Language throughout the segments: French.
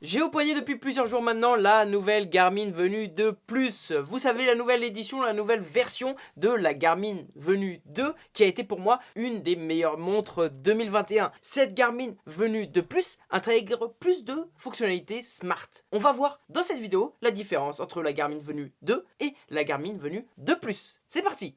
J'ai au poignet depuis plusieurs jours maintenant la nouvelle Garmin venue de plus. Vous savez la nouvelle édition, la nouvelle version de la Garmin venue 2 qui a été pour moi une des meilleures montres 2021. Cette Garmin venue de plus intègre plus de fonctionnalités smart. On va voir dans cette vidéo la différence entre la Garmin venue 2 et la Garmin venue de plus. C'est parti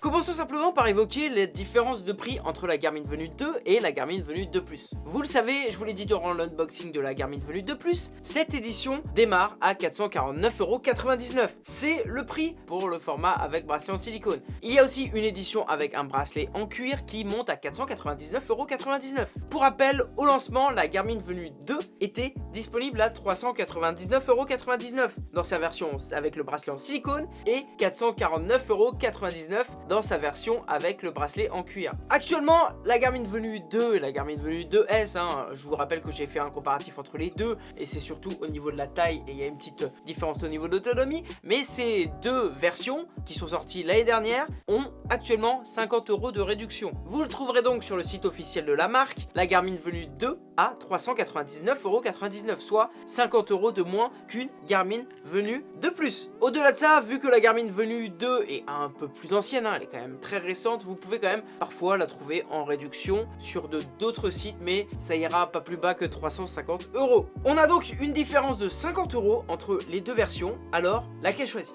Commençons simplement par évoquer les différences de prix entre la Garmin Venue 2 et la Garmin Venue 2+. Vous le savez, je vous l'ai dit durant l'unboxing de la Garmin Venue 2+, cette édition démarre à 449,99€. C'est le prix pour le format avec bracelet en silicone. Il y a aussi une édition avec un bracelet en cuir qui monte à 499,99€. Pour rappel, au lancement, la Garmin Venue 2 était disponible à 399,99€ dans sa version avec le bracelet en silicone et 449,99€ dans sa version avec le bracelet en cuir. Actuellement, la Garmin Venue 2 et la Garmin Venue 2S, hein, je vous rappelle que j'ai fait un comparatif entre les deux et c'est surtout au niveau de la taille et il y a une petite différence au niveau d'autonomie, mais ces deux versions qui sont sorties l'année dernière ont actuellement 50 euros de réduction. Vous le trouverez donc sur le site officiel de la marque, la Garmin Venue 2 à 399,99€, soit 50 euros de moins qu'une Garmin Venue de plus. Au-delà de ça, vu que la Garmin Venue 2 est un peu plus ancienne, hein, elle est quand même très récente, vous pouvez quand même parfois la trouver en réduction sur d'autres sites, mais ça ira pas plus bas que 350 euros. On a donc une différence de 50 euros entre les deux versions, alors laquelle choisir?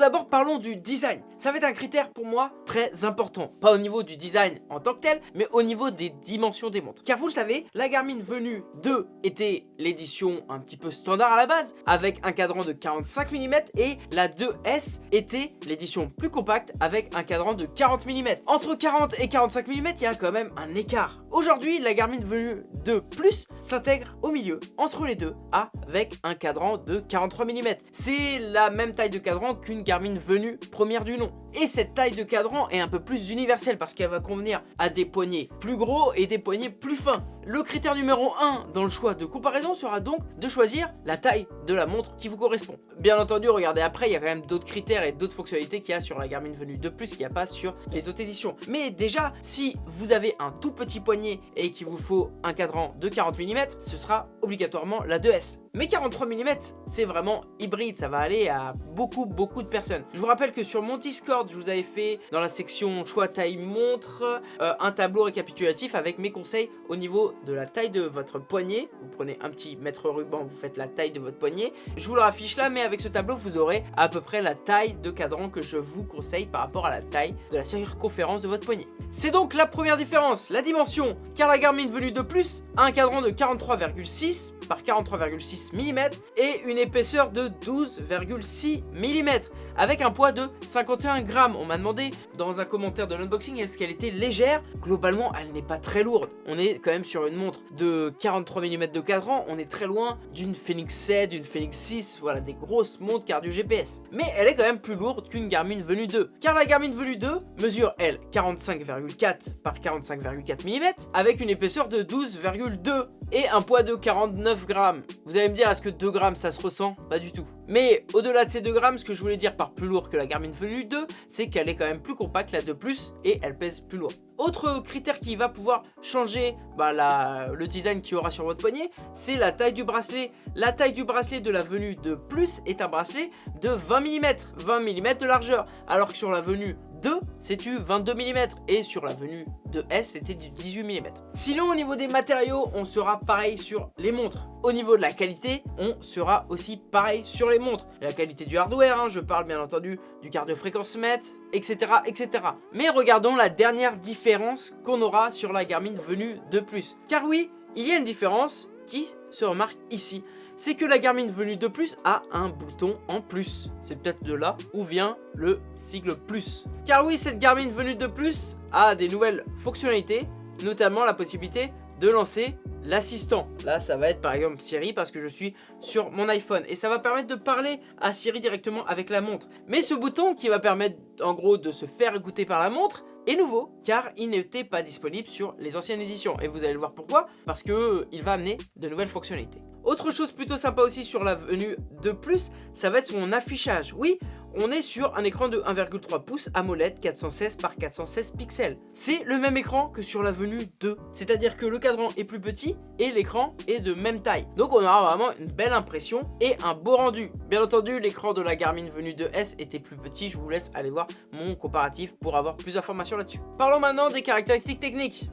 D'abord, parlons du design. Ça va être un critère pour moi très important. Pas au niveau du design en tant que tel, mais au niveau des dimensions des montres. Car vous le savez, la Garmin Venue 2 était l'édition un petit peu standard à la base, avec un cadran de 45 mm, et la 2S était l'édition plus compacte avec un cadran de 40 mm. Entre 40 et 45 mm, il y a quand même un écart. Aujourd'hui, la Garmin Venue 2 Plus s'intègre au milieu, entre les deux, avec un cadran de 43 mm. C'est la même taille de cadran qu'une Garmin venue première du nom. Et cette taille de cadran est un peu plus universelle parce qu'elle va convenir à des poignets plus gros et des poignets plus fins. Le critère numéro 1 dans le choix de comparaison sera donc de choisir la taille de la montre qui vous correspond. Bien entendu, regardez après, il y a quand même d'autres critères et d'autres fonctionnalités qu'il y a sur la Garmin Venue 2 Plus qu'il n'y a pas sur les autres éditions. Mais déjà, si vous avez un tout petit poignet et qu'il vous faut un cadran de 40 mm, ce sera obligatoirement la 2S. Mais 43 mm, c'est vraiment hybride, ça va aller à beaucoup beaucoup de personnes. Je vous rappelle que sur mon Discord, je vous avais fait dans la section choix taille montre euh, un tableau récapitulatif avec mes conseils au niveau de la taille de votre poignet. Vous prenez un petit mètre ruban, vous faites la taille de votre poignet. Je vous le affiche là, mais avec ce tableau, vous aurez à peu près la taille de cadran que je vous conseille par rapport à la taille de la circonférence de votre poignet. C'est donc la première différence, la dimension, car la Garmin venue de plus a un cadran de 43,6 par 43,6 mm et une épaisseur de 12,6 mm avec un poids de 51 grammes. On m'a demandé dans un commentaire de l'unboxing est-ce qu'elle était légère? Globalement, elle n'est pas très lourde. On est quand même sur une montre de 43 mm de cadran. On est très loin d'une Phoenix 7, d'une Phoenix 6, voilà, des grosses montres cardio GPS. Mais elle est quand même plus lourde qu'une Garmin Venue 2. Car la Garmin Venue 2 mesure, elle, 45,4 par 45,4 mm avec une épaisseur de 12,2 et un poids de 49 grammes. Vous allez me dire, est-ce que 2 grammes ça se ressent? Pas du tout. Mais au-delà de ces 2 grammes, ce que je voulais dire plus lourd que la Garmin Venue 2, c'est qu'elle est quand même plus compacte, la 2 Plus, et elle pèse plus lourd. Autre critère qui va pouvoir changer bah, le design qu'il y aura sur votre poignet, c'est la taille du bracelet. La taille du bracelet de la venue de plus est un bracelet de 20 mm, 20 mm de largeur, alors que sur la venue 2, c'est du 22 mm, et sur la venue de S, c'était du 18 mm. Sinon, au niveau des matériaux, on sera pareil sur les montres. Au niveau de la qualité, on sera aussi pareil sur les montres. La qualité du hardware, hein, je parle bien entendu du cardio-fréquence mètre, etc., etc. Mais regardons la dernière différence qu'on aura sur la Garmin venue de plus. Car oui, il y a une différence qui se remarque ici c'est que la Garmin venue de plus a un bouton en plus. C'est peut-être de là où vient le sigle plus. Car oui, cette Garmin venue de plus a des nouvelles fonctionnalités, notamment la possibilité de lancer l'assistant. Là, ça va être par exemple Siri parce que je suis sur mon iPhone. Et ça va permettre de parler à Siri directement avec la montre. Mais ce bouton qui va permettre en gros de se faire écouter par la montre est nouveau car il n'était pas disponible sur les anciennes éditions. Et vous allez le voir pourquoi, parce qu'il va amener de nouvelles fonctionnalités. Autre chose plutôt sympa aussi sur la venue de plus, ça va être son affichage. Oui, on est sur un écran de 1,3 pouces AMOLED 416 par 416 pixels. C'est le même écran que sur la venue 2, c'est-à-dire que le cadran est plus petit et l'écran est de même taille. Donc on aura vraiment une belle impression et un beau rendu. Bien entendu, l'écran de la Garmin venue 2S était plus petit, je vous laisse aller voir mon comparatif pour avoir plus d'informations là-dessus. Parlons maintenant des caractéristiques techniques.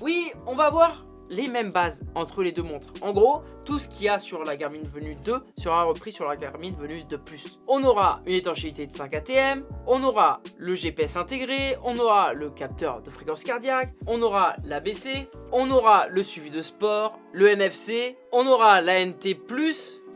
Oui, on va voir les mêmes bases entre les deux montres. En gros, tout ce qu'il y a sur la Garmin Venue 2 sera repris sur la Garmin Venue 2+. On aura une étanchéité de 5 ATM, on aura le GPS intégré, on aura le capteur de fréquence cardiaque, on aura l'ABC, on aura le suivi de sport, le NFC, on aura l'ANT+,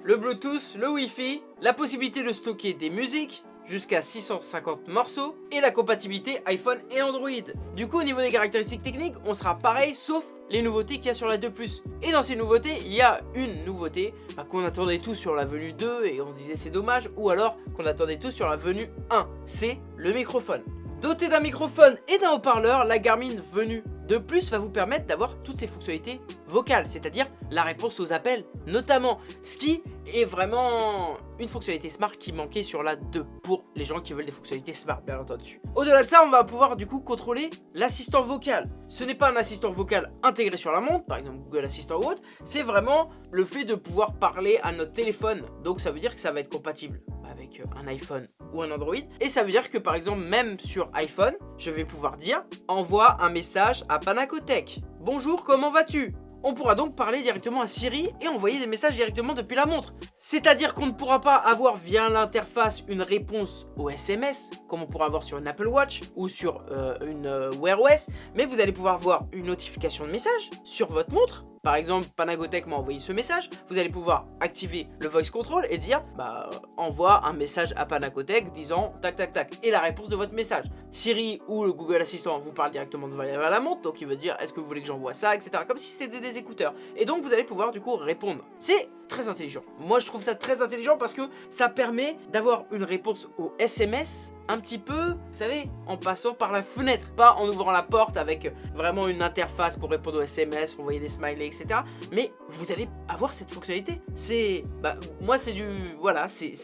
le Bluetooth, le Wi-Fi, la possibilité de stocker des musiques, jusqu'à 650 morceaux et la compatibilité iPhone et Android. Du coup au niveau des caractéristiques techniques on sera pareil sauf les nouveautés qu'il y a sur la 2+. Et dans ces nouveautés il y a une nouveauté bah, qu'on attendait tous sur la venue 2 et on disait c'est dommage ou alors qu'on attendait tous sur la venue 1, c'est le microphone. Doté d'un microphone et d'un haut-parleur, la Garmin venue de plus va vous permettre d'avoir toutes ces fonctionnalités vocales, c'est-à-dire la réponse aux appels notamment, ce qui est vraiment une fonctionnalité smart qui manquait sur la 2 pour les gens qui veulent des fonctionnalités smart bien entendu. Au-delà de ça, on va pouvoir du coup contrôler l'assistant vocal. Ce n'est pas un assistant vocal intégré sur la montre, par exemple Google Assistant ou autre, c'est vraiment le fait de pouvoir parler à notre téléphone, donc ça veut dire que ça va être compatible avec un iPhone ou un Android. Et ça veut dire que par exemple, même sur iPhone, je vais pouvoir dire « Envoie un message à Panacotech. Bonjour, comment vas-tu ?» On pourra donc parler directement à Siri et envoyer des messages directement depuis la montre. C'est-à-dire qu'on ne pourra pas avoir via l'interface une réponse au SMS, comme on pourra avoir sur une Apple Watch ou sur euh, une euh, Wear OS, mais vous allez pouvoir voir une notification de message sur votre montre. Par exemple, Panagotech m'a envoyé ce message, vous allez pouvoir activer le voice control et dire bah envoie un message à Panagotech disant tac tac tac et la réponse de votre message. Siri ou le Google Assistant vous parle directement de la montre, donc il veut dire est-ce que vous voulez que j'envoie ça, etc. Comme si c'était des écouteurs. Et donc vous allez pouvoir du coup répondre. C'est très intelligent. Moi je trouve ça très intelligent parce que ça permet d'avoir une réponse au SMS un petit peu, vous savez, en passant par la fenêtre. Pas en ouvrant la porte avec vraiment une interface pour répondre aux SMS, envoyer des smileys, etc. Mais vous allez avoir cette fonctionnalité. C'est, bah, moi c'est du, voilà, c'est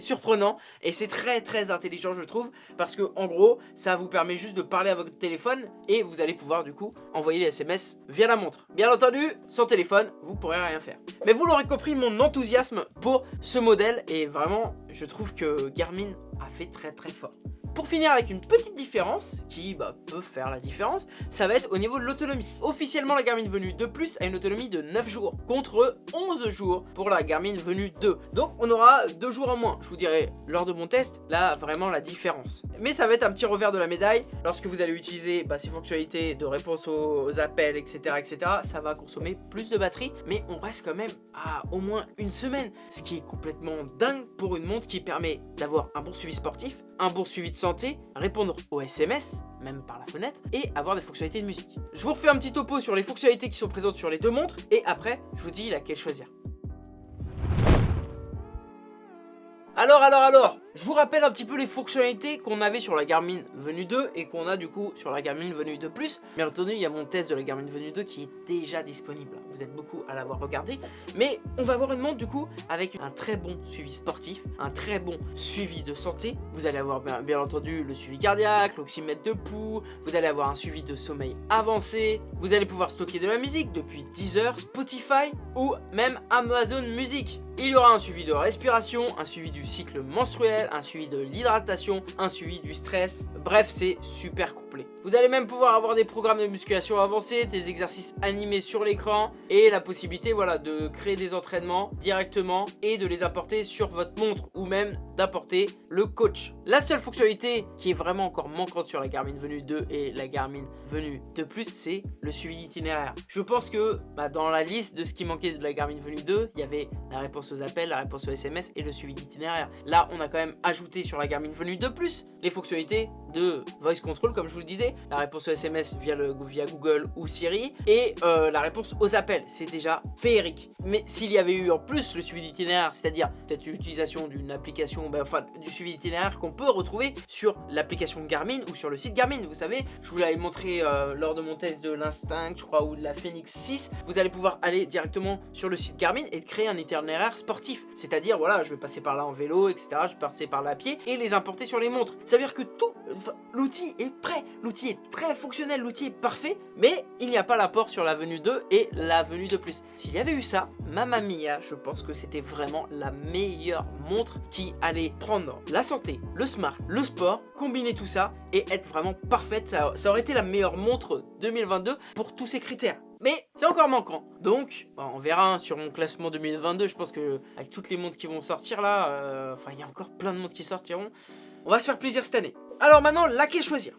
surprenant et c'est très très intelligent je trouve parce que en gros, ça vous permet juste de parler à votre téléphone et vous allez pouvoir du coup envoyer des SMS via la montre. Bien entendu, sans téléphone, vous pourrez rien faire. Mais vous l'aurez compris, mon enthousiasme pour ce modèle est vraiment, je trouve que Garmin a fait très très fort. Pour finir avec une petite différence, qui bah, peut faire la différence, ça va être au niveau de l'autonomie. Officiellement, la Garmin Venue 2 Plus a une autonomie de 9 jours, contre 11 jours pour la Garmin Venue 2. Donc on aura 2 jours en moins. Je vous dirai lors de mon test, là, vraiment la différence. Mais ça va être un petit revers de la médaille. Lorsque vous allez utiliser bah, ces fonctionnalités de réponse aux, appels, etc., etc., ça va consommer plus de batterie, mais on reste quand même à au moins une semaine. Ce qui est complètement dingue pour une montre qui permet d'avoir un bon suivi sportif, un bon suivi de santé, répondre aux SMS, même par la fenêtre, et avoir des fonctionnalités de musique. Je vous refais un petit topo sur les fonctionnalités qui sont présentes sur les deux montres, et après, je vous dis laquelle choisir. Alors, alors, alors je vous rappelle un petit peu les fonctionnalités qu'on avait sur la Garmin Venue 2 et qu'on a du coup sur la Garmin Venue 2 Plus. Bien entendu, il y a mon test de la Garmin Venue 2 qui est déjà disponible. Vous êtes beaucoup à l'avoir regardé. Mais on va avoir une montre du coup avec un très bon suivi sportif, un très bon suivi de santé. Vous allez avoir bien, entendu le suivi cardiaque, l'oxymètre de pouls, vous allez avoir un suivi de sommeil avancé, vous allez pouvoir stocker de la musique depuis Deezer, Spotify ou même Amazon Music. Il y aura un suivi de respiration, un suivi du cycle menstruel, un suivi de l'hydratation, un suivi du stress. Bref, c'est super complet. Vous allez même pouvoir avoir des programmes de musculation avancés, des exercices animés sur l'écran et la possibilité voilà, de créer des entraînements directement et de les apporter sur votre montre ou même d'apporter le coach. La seule fonctionnalité qui est vraiment encore manquante sur la Garmin Venue 2 et la Garmin Venue 2 Plus, c'est le suivi d'itinéraire. Je pense que bah, dans la liste de ce qui manquait de la Garmin Venue 2, il y avait la réponse aux appels, la réponse aux SMS et le suivi d'itinéraire. Là, on a quand même ajouté sur la Garmin Venue 2 Plus les fonctionnalités de voice control comme je vous le disais la réponse aux SMS via, le, via Google ou Siri, et euh, la réponse aux appels. C'est déjà féerique. Mais s'il y avait eu en plus le suivi d'itinéraire, c'est-à-dire peut-être l'utilisation d'une application, ben, enfin du suivi d'itinéraire qu'on peut retrouver sur l'application Garmin ou sur le site Garmin. Vous savez, je vous l'avais montré euh, lors de mon test de l'Instinct, je crois, ou de la Phoenix 6. Vous allez pouvoir aller directement sur le site Garmin et créer un itinéraire sportif. C'est-à-dire, voilà, je vais passer par là en vélo, etc. Je vais passer par là à pied et les importer sur les montres. Veut dire que tout, l'outil est prêt. L'outil est très fonctionnel, l'outil est parfait, mais il n'y a pas l'apport sur la venue 2 et la venue de plus. S'il y avait eu ça, Mamma Mia, je pense que c'était vraiment la meilleure montre qui allait prendre la santé, le smart, le sport, combiner tout ça et être vraiment parfaite. Ça, ça aurait été la meilleure montre 2022 pour tous ces critères. Mais c'est encore manquant. Donc, on verra hein, sur mon classement 2022. Je pense que avec toutes les montres qui vont sortir là, euh, il y a encore plein de montres qui sortiront. On va se faire plaisir cette année. Alors maintenant, laquelle choisir?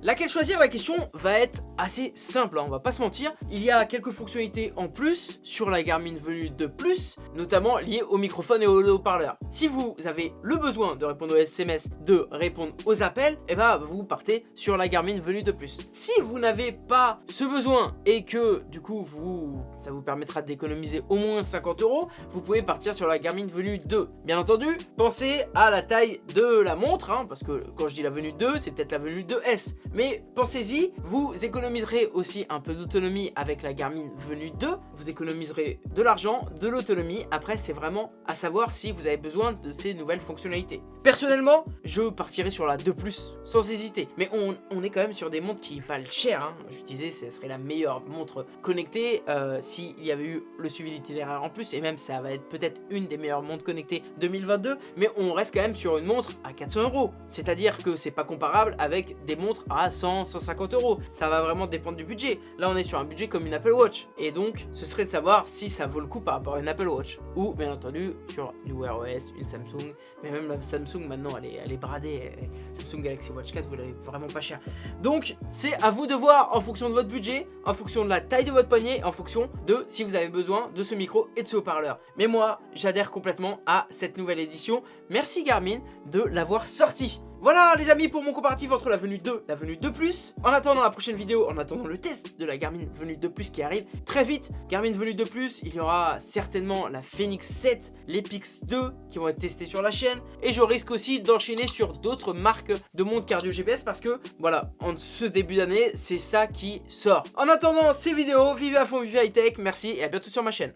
Laquelle choisir? La question va être assez simple, hein, on va pas se mentir. Il y a quelques fonctionnalités en plus sur la Garmin Venue 2 Plus, notamment liées au microphone et au haut-parleur. Si vous avez le besoin de répondre aux SMS, de répondre aux appels, et eh ben vous partez sur la Garmin Venue 2 Plus. Si vous n'avez pas ce besoin et que du coup vous, ça vous permettra d'économiser au moins 50 euros, vous pouvez partir sur la Garmin Venue 2. Bien entendu, pensez à la taille de la montre, hein, parce que quand je dis la Venue 2, c'est peut-être la Venue 2S. Mais pensez-y, vous économiserez aussi un peu d'autonomie avec la Garmin Venue 2. Vous économiserez de l'argent, de l'autonomie. Après, c'est vraiment à savoir si vous avez besoin de ces nouvelles fonctionnalités. Personnellement, je partirai sur la 2 Plus sans hésiter. Mais on, est quand même sur des montres qui valent cher. Hein. Je disais, ce serait la meilleure montre connectée euh, s'il y avait eu le suivi d'itinéraire en plus. Et même, ça va être peut-être une des meilleures montres connectées 2022. Mais on reste quand même sur une montre à 400 euros. C'est-à-dire que c'est pas comparable avec des montres à 100, 150 euros. Ça va vraiment dépendre du budget. Là, on est sur un budget comme une Apple Watch. Et donc, ce serait de savoir si ça vaut le coup par rapport à une Apple Watch. Ou, bien entendu, sur du Wear OS, une Samsung. Mais même la Samsung, maintenant, elle est, elle est bradée. Samsung Galaxy Watch 4, vous l'avez vraiment pas cher. Donc, c'est à vous de voir en fonction de votre budget, en fonction de la taille de votre poignet, en fonction de si vous avez besoin de ce micro et de ce haut-parleur. Mais moi, j'adhère complètement à cette nouvelle édition. Merci Garmin de l'avoir sorti. Voilà les amis pour mon comparatif entre la venue 2 et la venue 2 Plus. En attendant la prochaine vidéo, en attendant le test de la Garmin venue 2 Plus qui arrive très vite. Garmin venue 2 Plus, il y aura certainement la Phoenix 7, l'Epix 2 qui vont être testés sur la chaîne. Et je risque aussi d'enchaîner sur d'autres marques de montres cardio GPS parce que voilà, en ce début d'année, c'est ça qui sort. En attendant ces vidéos, vivez à fond, vivez high tech, merci et à bientôt sur ma chaîne.